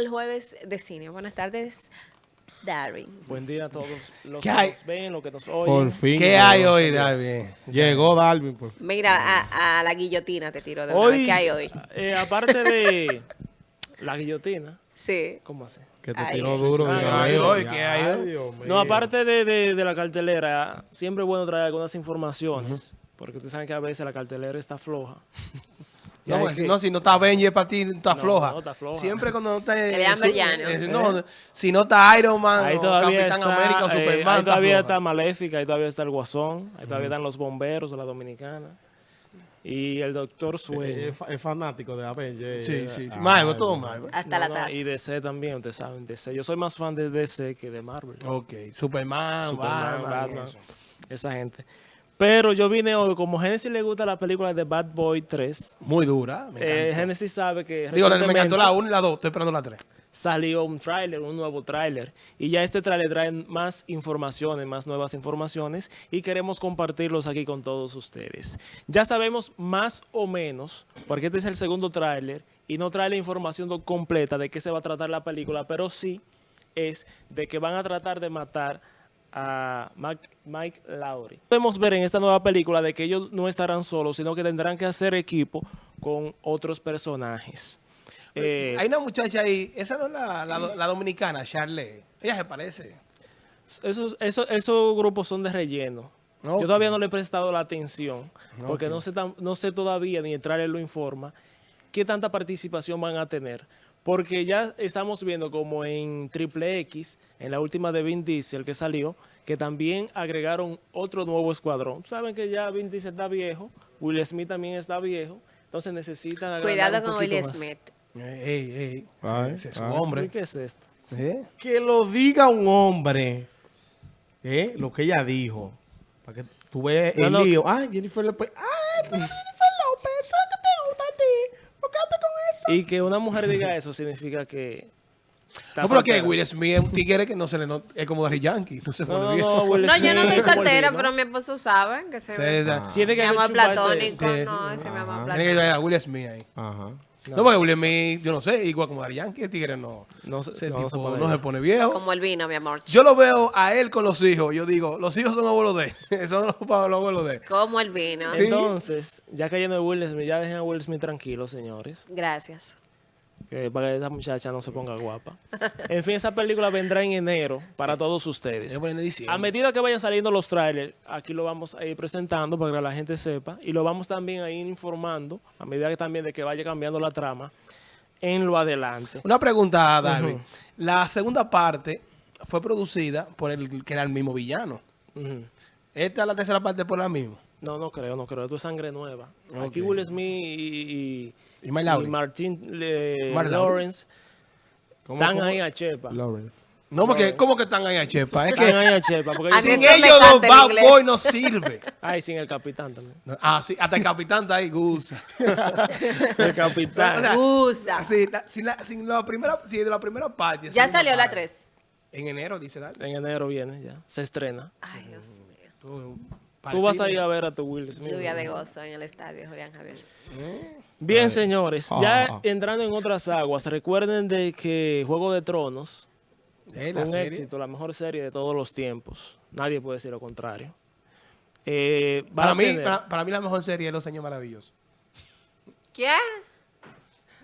el jueves de cine. Buenas tardes, Darwin. Buen día a todos los ¿Qué que hay? nos ven, los que nos Por oyen. fin. ¿Qué hay hoy, Darwin? Llegó Darwin, por fin. Mira, a, a la guillotina te tiro de una vez. Hoy, ¿Qué hay hoy? eh, aparte de la guillotina, Sí. ¿cómo así? Que te tiró duro. ¿Qué hay hoy? ¿Qué hay hoy? Dios mío. No, aparte de, de- de la cartelera, siempre es bueno traer algunas informaciones, porque ustedes saben que a veces la cartelera está floja. No, que- no, si no está Benji para ti, está No, floja. no, está floja. Siempre cuando no está... Eh, no, si no está Iron Man Ahí Capitán está, América o eh, Superman, ahí todavía está Maléfica, ahí todavía está el Guasón, ahí todavía están los bomberos de la Dominicana y el Doctor Sueño. Es, fa- es fanático de Avengers. Sí, sí, sí. Ah, Marvel, todo. Marvel. Hasta No, la no, taza. y DC también, ustedes saben, DC. Yo soy más fan de DC que de Marvel. Ok, Superman, Superman, Batman, Batman, esa gente. Pero yo vine hoy, como Genesis le gusta la película de Bad Boy 3, Muy dura, me eh. Genesis sabe que Digo, me encantó la 1 y la 2, estoy esperando la 3. salió un tráiler, un nuevo tráiler. Y ya este tráiler trae más informaciones, más nuevas informaciones y queremos compartirlos aquí con todos ustedes. Ya sabemos más o menos, porque este es el segundo tráiler y no trae la información completa de qué se va a tratar la película, pero sí es de que van a tratar de matar a Mike Lowry. Podemos ver en esta nueva película de que ellos no estarán solos, sino que tendrán que hacer equipo con otros personajes. Eh, Hay una muchacha ahí, esa no es la, la, la dominicana, Charlotte. Ella se parece. Esos, esos, esos grupos son de relleno. Yo todavía no le he prestado la atención, porque no, sé no sé todavía, ni el trailer lo informa, qué tanta participación van a tener. Porque ya estamos viendo como en Triple X, en la última de Vin Diesel que salió, que también agregaron otro nuevo escuadrón. Saben que ya Vin Diesel está viejo, Will Smith también está viejo, entonces necesitan agregar Cuidado un con Will más. Smith. Ey, ey, Ay, ese es. ¿Y hombre. qué es esto? ¿Eh? Que lo diga un hombre, ¿eh? lo que ella dijo. Para que tú veas No, el no. lío. Ay, Jennifer López. Ay, Jennifer López, eso que te gusta a ti. ¿Por qué andas con eso? Y que una mujer diga eso significa que... No, pero que. Will Smith es un tigre que no se le nota, es como Gary Yankee, no se pone No, no, bien. no, Will No, yo no estoy soltera, pero mi esposo sabe que se Sí, ve. Tiene que Mi amor platónico, no, ese mi amor Ajá. Tiene platónico. que ver a Will Smith ahí. Ajá. No, porque Will Smith, yo no sé, igual como Gary Yankee, el tigre no, No se- ese no, tipo se pone no se pone viejo. Como el vino, mi amor. Yo lo veo a él con los hijos, yo digo, los hijos son abuelos de él, son los, los abuelos de él. Como el vino. Sí. Entonces, ya cayendo de Will Smith, ya dejen a Will Smith tranquilo, señores. Gracias. Que para que esa muchacha no se ponga guapa. En fin, esa película vendrá en enero para todos ustedes. A medida que vayan saliendo los trailers, aquí lo vamos a ir presentando para que la gente sepa. Y lo vamos también a ir informando, a medida que también de que vaya cambiando la trama, en lo adelante. Una pregunta, Darwin. La segunda parte fue producida por el que era el mismo villano. Esta es la tercera parte por la misma. No, no creo, no creo. Esto es sangre nueva. Aquí Will Smith y, y, Martin. Lawrence ¿Cómo, están cómo? ahí a Chepa. Lawrence. No, porque ¿cómo que están ahí a Chepa? Es Están que ahí a Chepa. Porque sin ellos en Bad inglés. Boy no sirve. Ay, sin el capitán también. Ah, sí, hasta el capitán está ahí, Gusa. El capitán. O sea, Usa. Sí, la- sin, la, sin la primera, sí, de la primera parte. Ya salió la para. 3. En enero, dice Darwin. en enero viene ya. Se estrena. Ay, Dios mío. Tú, Tú vas a ir a ver a tu Will Smith. Lluvia de gozo en el estadio, Julián Javier. Bien, señores. Ya Ah. entrando en otras aguas, recuerden de que Juego de Tronos, Eh, la un serie. éxito, la mejor serie de todos los tiempos. Nadie puede decir lo contrario. Eh, Para mí, para, para mí la mejor serie es Los Años Maravillosos. ¿Qué?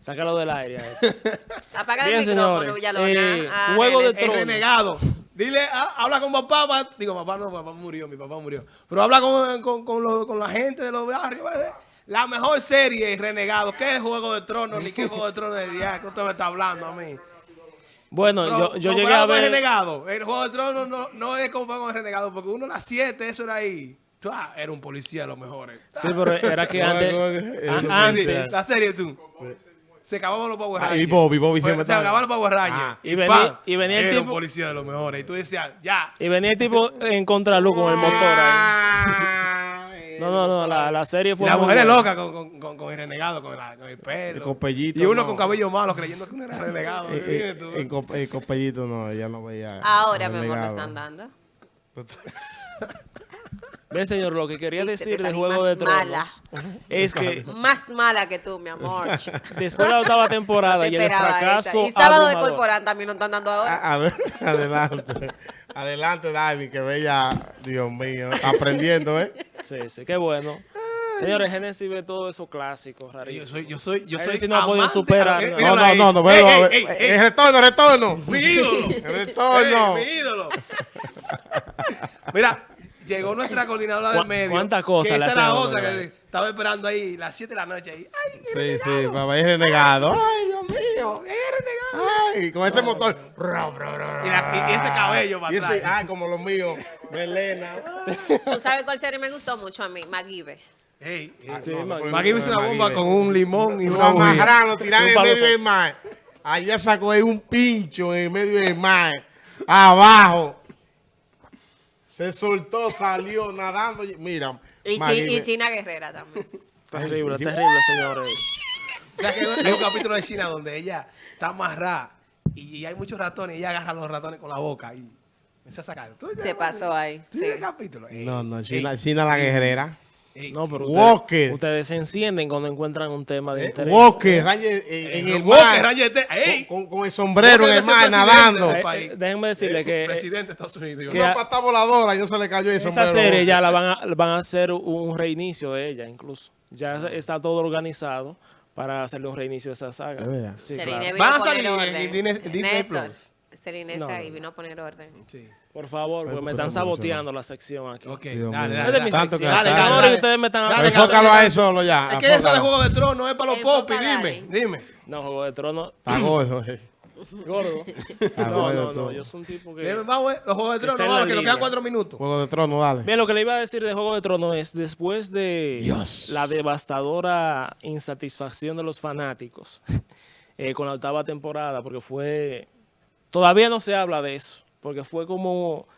Sácalo del aire. Apaga Bien, el micrófono, señores. Villalona. Eh, Ah, Juego de. El Tronos. renegado. Dile, ah, habla con papá. pa- Digo, papá no, papá murió, mi papá murió. Pero habla con, con, con, lo- con la gente de los barrios. La mejor serie es Renegado. ¿Qué es Juego de Tronos? Ni qué Juego de Tronos de día. ¿Qué usted me está hablando a mí? Bueno, Pero, yo, yo llegué comparado a ver... Renegado. El Juego de Tronos no, no es como con el Renegado. Porque uno a las 7, eso era ahí. Ah, era un policía de los mejores. Sí, pero era que antes... ¿Cómo es que- a- antes... la serie tú. Se acababan los Power Ah, Rangers. y Bobby, Bobby Pues, siempre Se estaba- acababan los Power Rangers. Ah, y venía- y venía el era un tipo- policía de los mejores. Y tú decías, ya. Y venía el tipo en contraluz con el motor ahí. Ay, No, no, no, la, la serie Y fue la mujer es loca con, con, con, con el renegado, con, la- con el pelo. Con pellito, Y uno no. con cabello malo creyendo que uno era renegado. Eh, eh, en Copellito no, ella no veía. Ahora, mi amor, lo están dando. Bien, señor, lo que quería Viste, decir de salí Juego de Tronos mala. es que Más mala que tú, mi amor. después de la octava temporada Te y el esperaba esa. fracaso Y sábado de abrumador- Corporán también lo están dando ahora. A- a ver, adelante. Adelante, David, que bella, Dios mío, aprendiendo, ¿eh? Sí, sí, qué bueno. Señores, Genesis ve todo eso clásico, Yo rarísimo. soy, yo soy, yo soy sí no ha podido superar, Eh, ¿no? No, no, no, no, Ey, velo, ey, eh, ey, eh, retorno, retorno. Mi ídolo. Retorno. Ey, mi ídolo. Mira, llegó nuestra coordinadora del ¿Cu- medio. cuántas cosas que esa era hacen a uno, otra ¿verdad? que estaba esperando ahí las 7 de la noche ahí. Ay, Sí, sí, papá es renegado. Ay, Dios mío. qué renegado. Ay, con ese motor. Bro, bro, bro, Y, la- y ese cabello para Y ese, atrás. ay, como los míos. Melena. ¿Tú sabes cuál serie me gustó mucho a mí? MacGyver. Ey, ey. Sí, No, no, hizo una bomba con un limón y Una marrano tiran Un en medio de- del mar. Allá sacó ahí un pincho en medio del mar. Abajo. Se soltó, salió nadando. Mira. Y, Chi- y China Guerrera también. Terrible, terrible, señores. O sea que hay un capítulo de China donde ella está amarrada y hay muchos ratones y ella agarra los ratones con la boca y empieza a sacar. ¿Tú viste Se pasó ahí. ¿Sí el capítulo? Ey, No, no, ey, China, China la guerrera. Ey. No, pero Walker. ustedes, ustedes se encienden cuando encuentran un tema de interés. Walker, Ranger, en, en Eh, el Walker, mar. Ranger, te- ey. Con, con el sombrero Walker en el mar, nadando. Eh, eh, déjenme decirle que eh, presidente de Estados Unidos. que Una pata voladora y no se le cayó el esa sombrero. serie ya la van a, van a hacer un reinicio de ella, incluso. Ya se- está todo organizado para hacerle un reinicio a esa saga. Sí, claro. Van a salir en. Disney- Plus. Celine No, está no, ahí, no. vino a poner orden. Sí. Por favor, porque me están saboteando la sección aquí. Ok, Dios dale, dale. de mi dale. Dale, dale, dale. ustedes me están Dale, Enfócalo dale. a eso solo ya. Es que eso de. Juego de Tronos es para los popis, dime, dime. No, Juego de Tronos. Está gordo. eh. Gordo. No, no, no. Yo soy un tipo que. Dime, Vamos, eh, los Juegos de Tronos, vamos, que nos quedan cuatro minutos. Juego de Tronos, dale. Bien, lo que le iba a decir de Juego de Tronos es, después de Dios. la devastadora insatisfacción de los fanáticos eh, con la octava temporada, porque fue... Todavía no se habla de eso, porque fue como...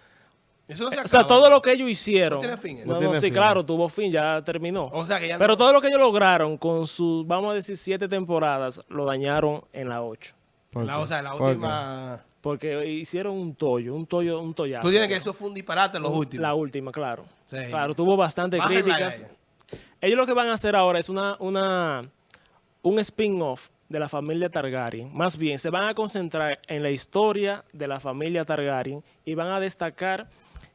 Eso no se O sea, todo lo que ellos hicieron... No tiene fin, ¿eh? No, No no, tiene sí, fin. claro, tuvo fin, ya terminó. O sea que ya Pero no- todo lo que ellos lograron con sus, vamos a decir, siete temporadas, lo dañaron en la ocho. ¿Por La, o sea, la última... Porque hicieron un tollo, un tollo, un tollazo. Tú dices que eso fue un disparate los últimos. La última, claro. Sí. Claro, tuvo bastante Bájenla críticas. Ellos lo que van a hacer ahora es una, una, un spin-off de la familia Targaryen. Más bien, se van a concentrar en la historia de la familia Targaryen y van a destacar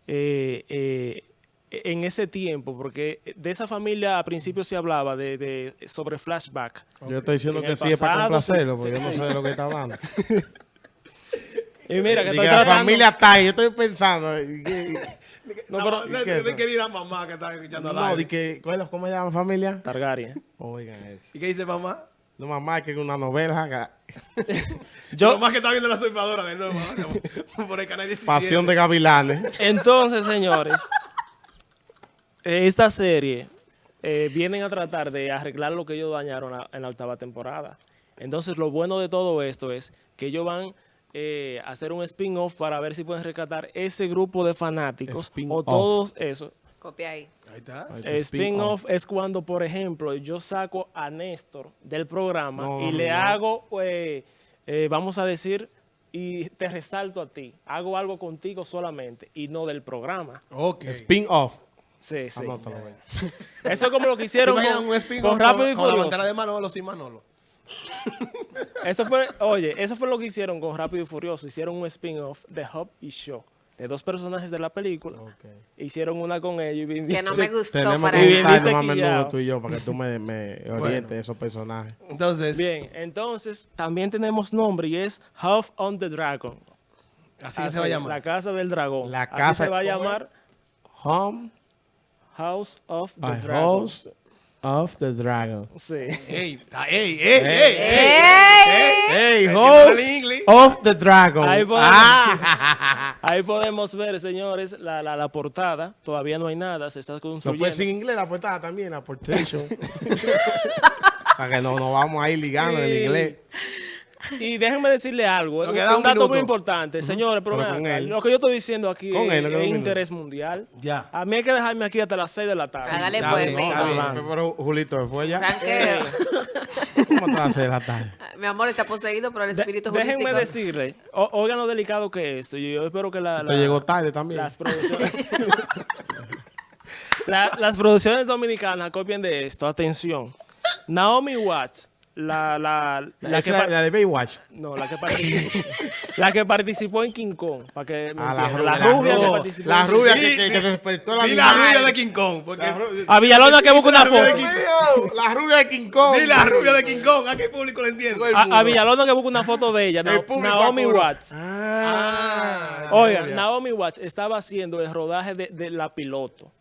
eh, eh, en ese tiempo, porque de esa familia a principio se hablaba de, de- sobre flashback. Yo estoy diciendo En que sí es para complacerlo, porque sí, yo no sí. sé de lo que está hablando. Y mira, que Diga, estoy la familia está ahí, yo estoy pensando. que- No, No, pero- de, ¿qué de- de es? que diga mamá que está escuchando al No, aire. di que, ¿cuál es- ¿cómo se llama familia? Targaryen. Oigan eso. ¿Y qué dice mamá? No mamá, que es una novela. Yo, Mamá que está viendo la usurpadora de nuevo. por el canal 17. Pasión de gavilanes. Entonces, señores, eh, esta serie eh, vienen a tratar de arreglar lo que ellos dañaron a- en la octava temporada. Entonces, lo bueno de todo esto es que ellos van eh, a hacer un spin-off para ver si pueden rescatar ese grupo de fanáticos o todos eso. Copia ahí. Ahí está. Eh, Spin-off es cuando, por ejemplo, yo saco a Néstor del programa No, y no, le no. hago, eh, eh, vamos a decir, y te resalto a ti. Hago algo contigo solamente y no del programa. Ok. Spin-off. Sí, sí. Anótalo, güey. Eso es como lo que ¿Te hicieron con, un spin-off con Rápido y con la Furioso. ventana de Manolo sin Manolo? Eso fue, oye, eso fue lo que hicieron con Rápido y Furioso. Hicieron un spin-off de Hop y Show. De dos personajes de la película. Hicieron una con ellos. Y Que no me gustó Tenemos para que más menudo tú y yo para que tú me, me orientes esos personajes. Entonces, Bien, entonces también tenemos nombre y es House on the Dragon. así que se va a llamar. La Casa del Dragón. La Así casa- se va a llamar Home, House of the Dragon. host of the dragon. Sí. Ey, ey, ey, ey, ey. ¡Ey! Host of the dragon. Ahí podemos, Ah. ahí podemos ver, señores, la, la, la portada. Todavía no hay nada, se está No construyendo. puede ser en inglés la portada también, la portation. para que no nos vamos a ir ligando en Sí. inglés. Y déjenme decirle algo, un, queda un un dato minuto. muy importante. Señores, pero, Pero acá, lo que yo estoy diciendo aquí Con es, él, es interés mundial. Ya. A mí hay que dejarme aquí hasta las 6 de la tarde. Hágale Ya pues, bien. Pero Julito, ¿fue ya? Ranqueo. ¿Cómo te vas a hacer la tarde? Mi amor está poseído por el De- espíritu déjenme holístico. decirle, o- oigan lo delicado que es esto. Yo, yo espero que la, Te la- llegó tarde también. las producciones... La- las producciones dominicanas copian de esto. Atención. Naomi Watts, la, la, la La, que la, de Baywatch. no, la que participó, la que participó en King Kong, para que me Ah, rubia, la rubia que participó. la rubia que, que, que despertó la Di la rubia de King Kong. Porque, La, ru- A Villalona que busca una foto. King la rubia de King Kong. di la rubia de King Kong. ¿A qué público le entiende? El A, a Villalona que busca una foto de ella, El Naomi. Watts. Ah. Oiga. Naomi Watts estaba haciendo el rodaje de, de la piloto.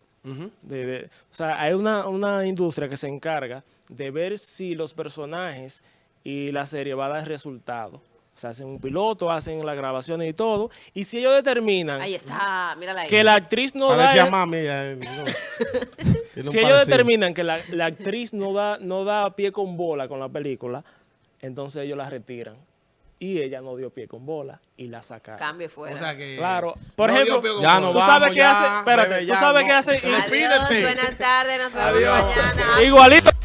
De- de- o sea, hay una, una industria que se encarga de ver si los personajes y la serie va a dar resultado. O sea, hacen un piloto, hacen las grabaciones y todo. Y si ellos determinan Ahí está, mírala ahí. que la actriz no da... Parecía el- mami. eh, no. Si ellos determinan que la, la actriz no da, no da pie con bola con la película, entonces ellos la retiran. Y ella no dio pie con bola y la sacaron. Cambio fuera. O sea que. Claro. Por no ejemplo, Ya tú vamos, sabes qué ya, hace... Espérate, bebé, tú ya, sabes no. qué hace... Adiós, buenas tardes, nos vemos Adiós. mañana. Igualito.